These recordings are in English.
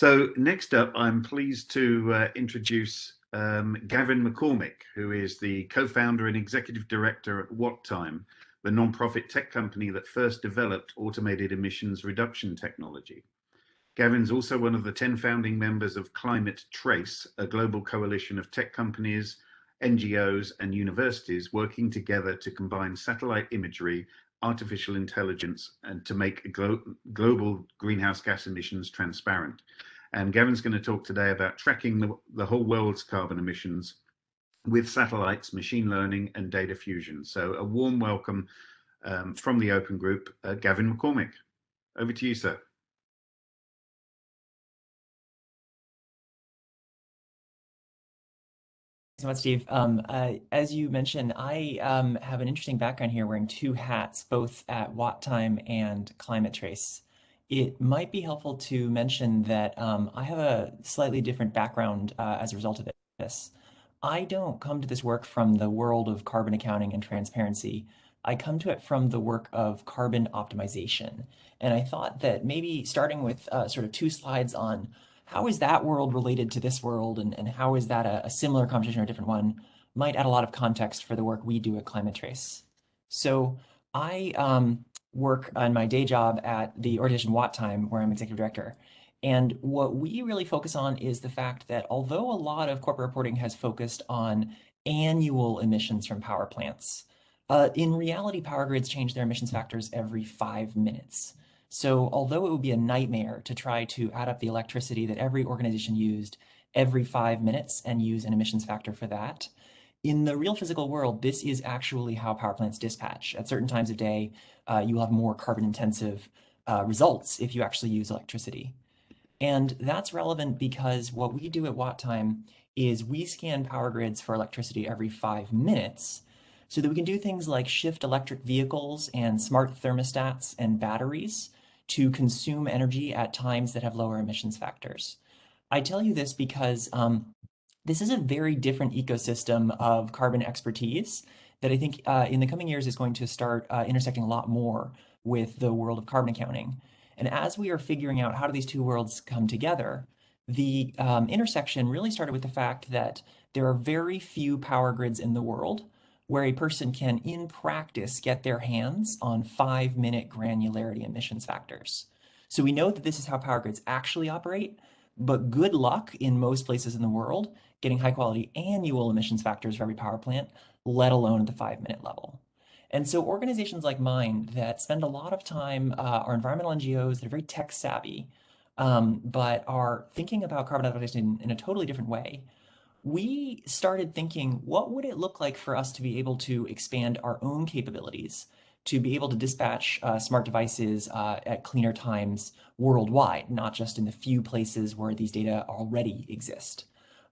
So next up, I'm pleased to uh, introduce um, Gavin McCormick, who is the co-founder and executive director at WattTime, the non-profit tech company that first developed automated emissions reduction technology. Gavin's also one of the 10 founding members of Climate Trace, a global coalition of tech companies, NGOs and universities working together to combine satellite imagery, artificial intelligence, and to make glo global greenhouse gas emissions transparent. And Gavin's going to talk today about tracking the, the whole world's carbon emissions with satellites, machine learning, and data fusion. So a warm welcome um, from the Open Group, uh, Gavin McCormick. Over to you, sir. Thanks so much, Steve. Um, uh, as you mentioned, I um, have an interesting background here wearing two hats, both at WattTime and Climate Trace. It might be helpful to mention that um, I have a slightly different background uh, as a result of this. I don't come to this work from the world of carbon accounting and transparency. I come to it from the work of carbon optimization. And I thought that maybe starting with uh, sort of two slides on how is that world related to this world and, and how is that a, a similar conversation or a different one might add a lot of context for the work we do at Climate Trace. So I um, work on my day job at the organization WattTime, where I'm executive director. And what we really focus on is the fact that although a lot of corporate reporting has focused on annual emissions from power plants, uh, in reality, power grids change their emissions factors every five minutes. So although it would be a nightmare to try to add up the electricity that every organization used every five minutes and use an emissions factor for that, in the real physical world, this is actually how power plants dispatch. At certain times of day, uh, you will have more carbon intensive uh, results if you actually use electricity. And that's relevant because what we do at WattTime is we scan power grids for electricity every five minutes so that we can do things like shift electric vehicles and smart thermostats and batteries to consume energy at times that have lower emissions factors. I tell you this because um, this is a very different ecosystem of carbon expertise that I think uh, in the coming years is going to start uh, intersecting a lot more with the world of carbon accounting. And as we are figuring out how do these two worlds come together, the um, intersection really started with the fact that there are very few power grids in the world where a person can, in practice, get their hands on five minute granularity emissions factors. So we know that this is how power grids actually operate, but good luck in most places in the world getting high quality annual emissions factors for every power plant, let alone at the five minute level. And so organizations like mine that spend a lot of time uh, are environmental NGOs that are very tech savvy, um, but are thinking about carbon adaptation in, in a totally different way. We started thinking, what would it look like for us to be able to expand our own capabilities, to be able to dispatch uh, smart devices uh, at cleaner times worldwide, not just in the few places where these data already exist.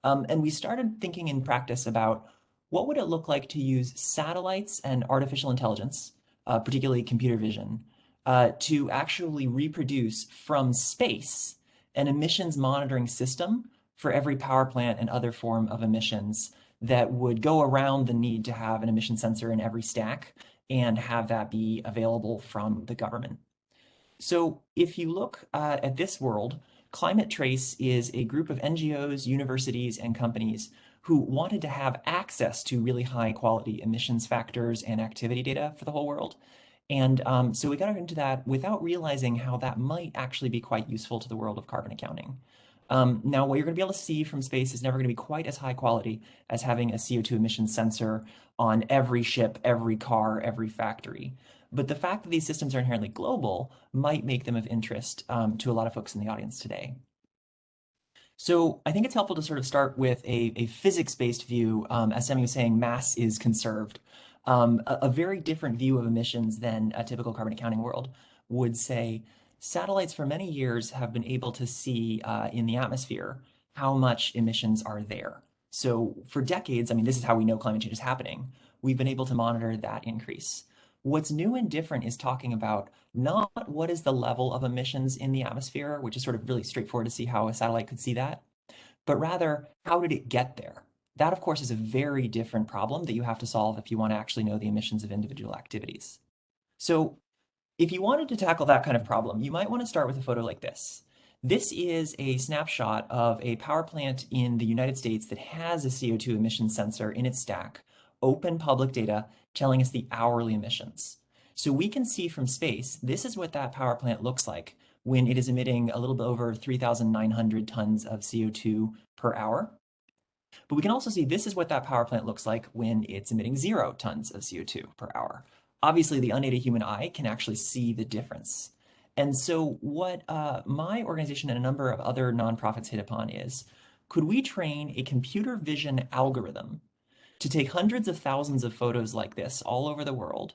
Um, and we started thinking in practice about what would it look like to use satellites and artificial intelligence, uh, particularly computer vision, uh, to actually reproduce from space an emissions monitoring system for every power plant and other form of emissions that would go around the need to have an emission sensor in every stack and have that be available from the government. So if you look uh, at this world, Climate Trace is a group of NGOs, universities, and companies who wanted to have access to really high quality emissions factors and activity data for the whole world. And um, so we got into that without realizing how that might actually be quite useful to the world of carbon accounting. Um, now, what you're going to be able to see from space is never going to be quite as high quality as having a CO2 emission sensor on every ship, every car, every factory. But the fact that these systems are inherently global might make them of interest um, to a lot of folks in the audience today. So I think it's helpful to sort of start with a, a physics-based view. Um, as Sammy was saying, mass is conserved. Um, a, a, very different view of emissions than a typical carbon accounting world would say satellites for many years have been able to see uh, in the atmosphere how much emissions are there. So for decades, I mean, this is how we know climate change is happening. We've been able to monitor that increase. What's new and different is talking about not what is the level of emissions in the atmosphere, which is sort of really straightforward to see how a satellite could see that, but rather how did it get there? That, of course, is a very different problem that you have to solve if you want to actually know the emissions of individual activities. So if you wanted to tackle that kind of problem, you might want to start with a photo like this. This is a snapshot of a power plant in the United States that has a CO2 emission sensor in its stack, open public data telling us the hourly emissions. So we can see from space, this is what that power plant looks like when it is emitting a little bit over 3,900 tons of CO2 per hour. But we can also see this is what that power plant looks like when it's emitting zero tons of CO2 per hour. Obviously, the unaided human eye can actually see the difference. And so what uh, my organization and a number of other nonprofits hit upon is, could we train a computer vision algorithm to take hundreds of thousands of photos like this all over the world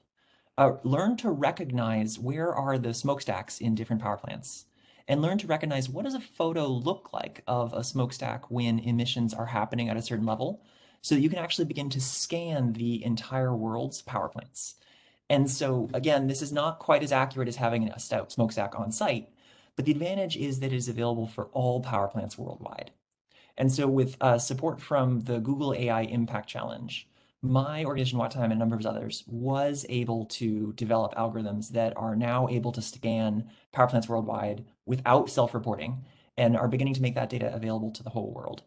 uh, learn to recognize where are the smokestacks in different power plants and learn to recognize what does a photo look like of a smokestack when emissions are happening at a certain level so that you can actually begin to scan the entire world's power plants. And so again, this is not quite as accurate as having a stout smokestack on site, but the advantage is that it is available for all power plants worldwide. And so with uh, support from the Google AI Impact Challenge, my organization, WattTime, and a number of others, was able to develop algorithms that are now able to scan power plants worldwide without self-reporting and are beginning to make that data available to the whole world.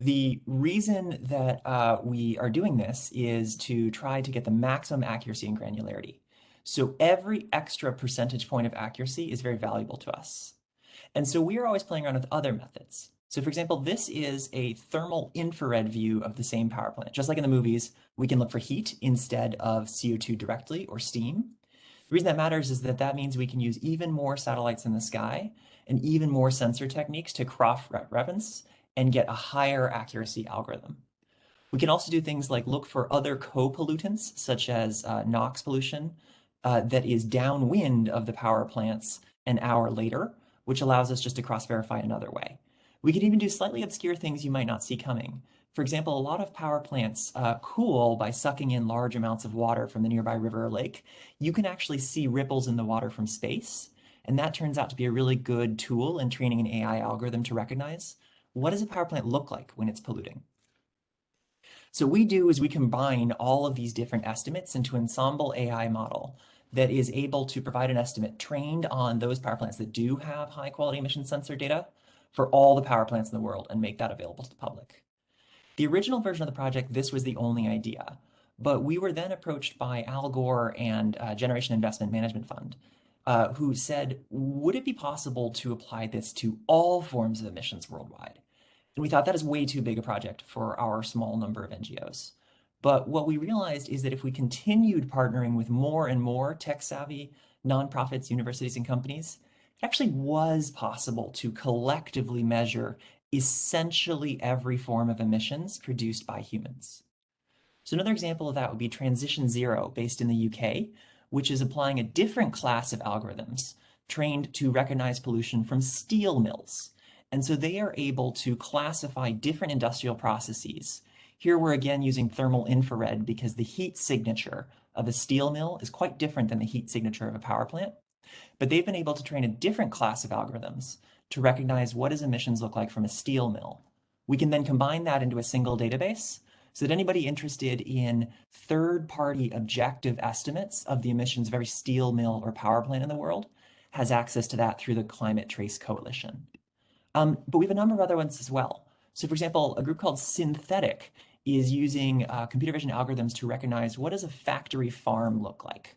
The reason that uh, we are doing this is to try to get the maximum accuracy and granularity. So every extra percentage point of accuracy is very valuable to us. And so we are always playing around with other methods. So for example, this is a thermal infrared view of the same power plant. Just like in the movies, we can look for heat instead of CO2 directly or steam. The reason that matters is that that means we can use even more satellites in the sky and even more sensor techniques to cross-reference and get a higher accuracy algorithm. We can also do things like look for other co-pollutants, such as uh, NOx pollution, uh, that is downwind of the power plants an hour later, which allows us just to cross-verify another way. We could even do slightly obscure things you might not see coming. For example, a lot of power plants uh, cool by sucking in large amounts of water from the nearby river or lake. You can actually see ripples in the water from space, and that turns out to be a really good tool in training an AI algorithm to recognize what does a power plant look like when it's polluting. So what we do is we combine all of these different estimates into ensemble AI model that is able to provide an estimate trained on those power plants that do have high quality emission sensor data for all the power plants in the world and make that available to the public. The original version of the project, this was the only idea, but we were then approached by Al Gore and uh, Generation Investment Management Fund, uh, who said, would it be possible to apply this to all forms of emissions worldwide? And we thought that is way too big a project for our small number of NGOs. But what we realized is that if we continued partnering with more and more tech-savvy nonprofits, universities, and companies, it actually was possible to collectively measure essentially every form of emissions produced by humans. So another example of that would be Transition Zero based in the UK, which is applying a different class of algorithms trained to recognize pollution from steel mills. And so they are able to classify different industrial processes. Here we're again using thermal infrared because the heat signature of a steel mill is quite different than the heat signature of a power plant. But they've been able to train a different class of algorithms to recognize what does emissions look like from a steel mill. We can then combine that into a single database so that anybody interested in third-party objective estimates of the emissions of every steel mill or power plant in the world has access to that through the Climate Trace Coalition. Um, but we have a number of other ones as well. So for example, a group called Synthetaic is using uh, computer vision algorithms to recognize what does a factory farm look like.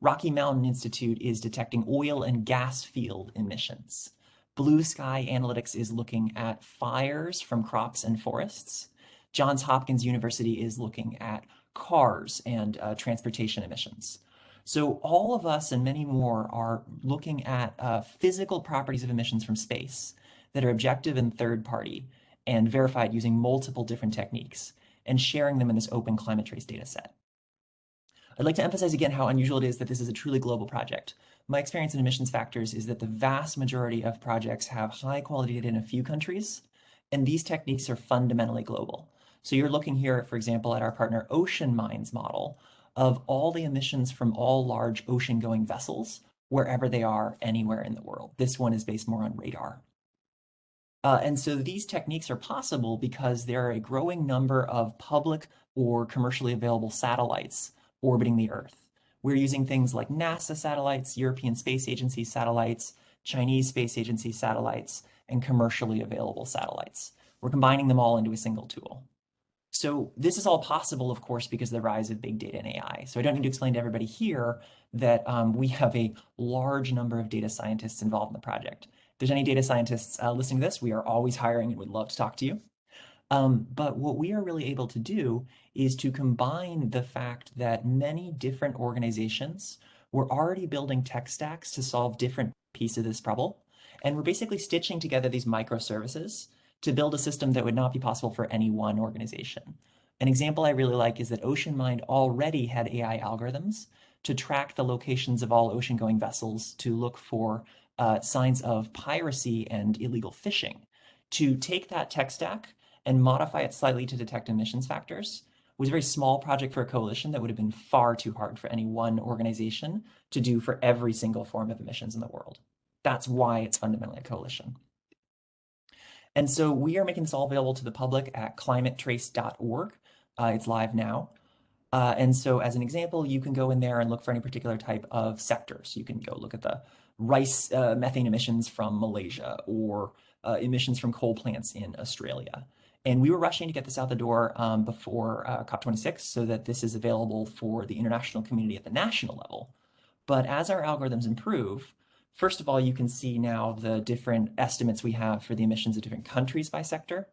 Rocky Mountain Institute is detecting oil and gas field emissions. Blue Sky Analytics is looking at fires from crops and forests. Johns Hopkins University is looking at cars and uh, transportation emissions. So all of us and many more are looking at uh, physical properties of emissions from space that are objective and third party and verified using multiple different techniques and sharing them in this open climate trace data set. I'd like to emphasize again how unusual it is that this is a truly global project. My experience in emissions factors is that the vast majority of projects have high quality data in a few countries, and these techniques are fundamentally global. So you're looking here, for example, at our partner OceanMind's model of all the emissions from all large ocean-going vessels, wherever they are anywhere in the world. This one is based more on radar. Uh, and so these techniques are possible because there are a growing number of public or commercially available satellites orbiting the Earth. We're using things like NASA satellites, European Space Agency satellites, Chinese Space Agency satellites, and commercially available satellites. We're combining them all into a single tool. So this is all possible, of course, because of the rise of big data and AI. So I don't need to explain to everybody here that um, we have a large number of data scientists involved in the project. There's any data scientists uh, listening to this, we are always hiring and would love to talk to you. Um, but what we are really able to do is to combine the fact that many different organizations were already building tech stacks to solve different pieces of this problem. And we're basically stitching together these microservices to build a system that would not be possible for any one organization. An example I really like is that OceanMind already had AI algorithms to track the locations of all ocean-going vessels to look for uh, signs of piracy and illegal fishing. To take that tech stack and modify it slightly to detect emissions factors was a very small project for a coalition that would have been far too hard for any one organization to do for every single form of emissions in the world. That's why it's fundamentally a coalition. And so we are making this all available to the public at climatetrace.org. Uh, it's live now. Uh, and so as an example, you can go in there and look for any particular type of sector. So you can go look at the rice uh, methane emissions from Malaysia or uh, emissions from coal plants in Australia. And we were rushing to get this out the door um, before uh, COP26 so that this is available for the international community at the national level. But as our algorithms improve, first of all, you can see now the different estimates we have for the emissions of different countries by sector.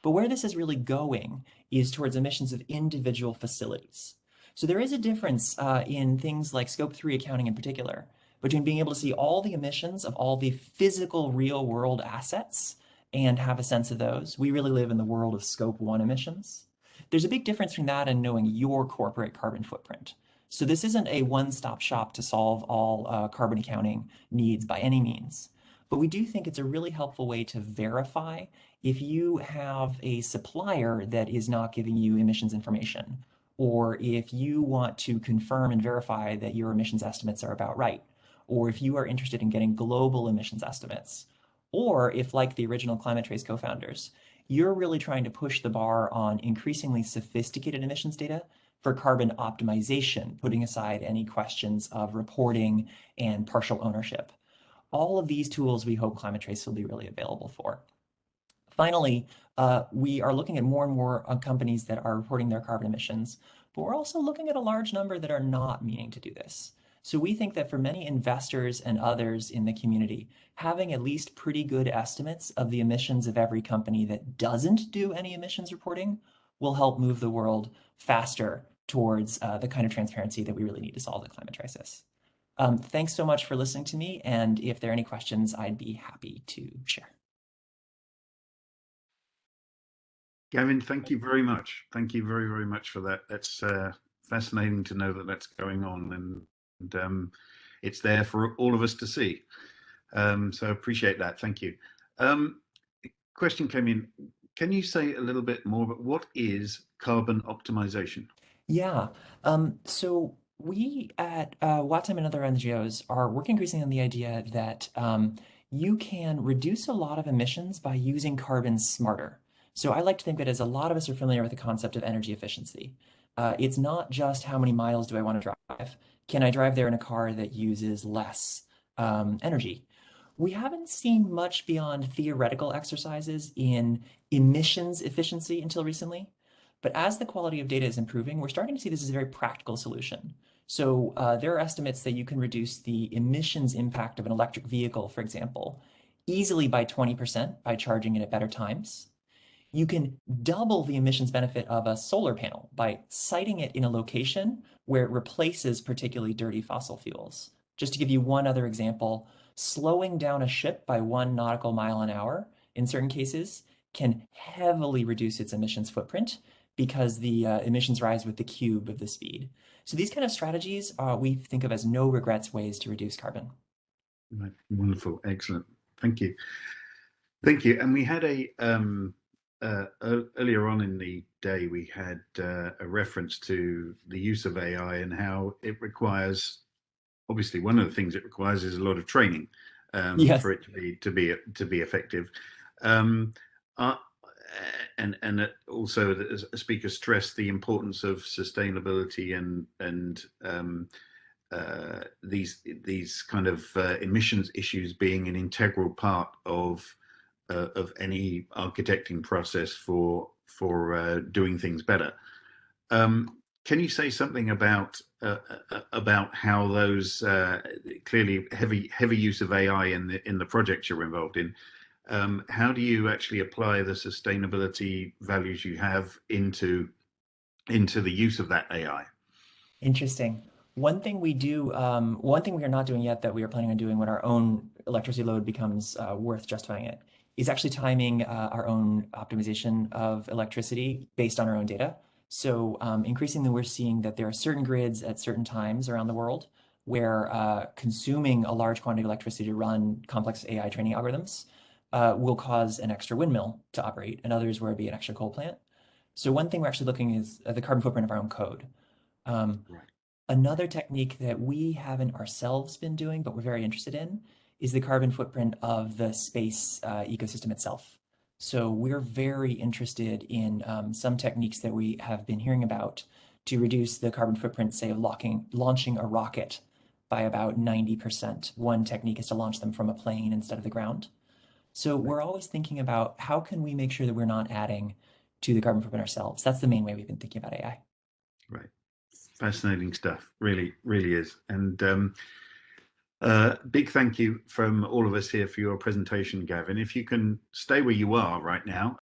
But where this is really going is towards emissions of individual facilities. So there is a difference uh, in things like scope three accounting in particular between being able to see all the emissions of all the physical real world assets and have a sense of those. We really live in the world of scope one emissions. There's a big difference between that and knowing your corporate carbon footprint. So this isn't a one-stop shop to solve all uh, carbon accounting needs by any means. But we do think it's a really helpful way to verify if you have a supplier that is not giving you emissions information, or if you want to confirm and verify that your emissions estimates are about right, or if you are interested in getting global emissions estimates, or if, like the original Climate Trace co-founders, you're really trying to push the bar on increasingly sophisticated emissions data for carbon optimization, putting aside any questions of reporting and partial ownership. All of these tools we hope Climate Trace will be really available for. Finally, uh, we are looking at more and more uh, companies that are reporting their carbon emissions, but we're also looking at a large number that are not meaning to do this. So we think that for many investors and others in the community, having at least pretty good estimates of the emissions of every company that doesn't do any emissions reporting will help move the world faster towards uh, the kind of transparency that we really need to solve the climate crisis. Um, thanks so much for listening to me. And if there are any questions, I'd be happy to share. Gavin, thank you very much. Thank you very, very much for that. That's uh, fascinating to know that that's going on. And and um, it's there for all of us to see. Um, so appreciate that. Thank you. Um, question came in. Can you say a little bit more about what is carbon optimization? Yeah. Um, so we at uh, and other NGOs are working increasingly on the idea that um, you can reduce a lot of emissions by using carbon smarter. So I like to think that as a lot of us are familiar with the concept of energy efficiency. Uh, it's not just how many miles do I want to drive, can I drive there in a car that uses less um, energy? We haven't seen much beyond theoretical exercises in emissions efficiency until recently. But as the quality of data is improving, we're starting to see this as a very practical solution. So uh, there are estimates that you can reduce the emissions impact of an electric vehicle, for example, easily by 20% by charging it at better times you can double the emissions benefit of a solar panel by siting it in a location where it replaces particularly dirty fossil fuels. Just to give you one other example, slowing down a ship by one nautical mile an hour in certain cases can heavily reduce its emissions footprint because the uh, emissions rise with the cube of the speed. So these kind of strategies uh, we think of as no regrets ways to reduce carbon. Right. Wonderful, excellent. Thank you. Thank you. And we had a um, uh, earlier on in the day, we had uh, a reference to the use of AI and how it requires. Obviously, one of the things it requires is a lot of training um, yes. for it to be to be to be effective. Um, uh, and and also, a speaker stressed the importance of sustainability and and um, uh, these these kind of uh, emissions issues being an integral part of uh, of any architecting process for for uh, doing things better. Um, can you say something about uh, uh, about how those clearly heavy heavy use of AI in the in the projects you're involved in? Um, how do you actually apply the sustainability values you have into into the use of that AI? Interesting. One thing we do, um, one thing we are not doing yet that we are planning on doing when our own electricity load becomes uh, worth justifying it is actually timing uh, our own optimization of electricity based on our own data. So um, increasingly, we're seeing that there are certain grids at certain times around the world where uh, consuming a large quantity of electricity to run complex AI training algorithms uh, will cause an extra windmill to operate, and others where it'd be an extra coal plant. So one thing we're actually looking is at the carbon footprint of our own code. Um, Right. Another technique that we haven't ourselves been doing, but we're very interested in, is the carbon footprint of the space uh, ecosystem itself. So we're very interested in um, some techniques that we have been hearing about to reduce the carbon footprint, say, of locking, launching a rocket by about 90%. One technique is to launch them from a plane instead of the ground. So we're always thinking about how can we make sure that we're not adding to the carbon footprint ourselves. That's the main way we've been thinking about AI. Right. Fascinating stuff. Really, really is. And um, uh, big thank you from all of us here for your presentation, Gavin. If you can stay where you are right now,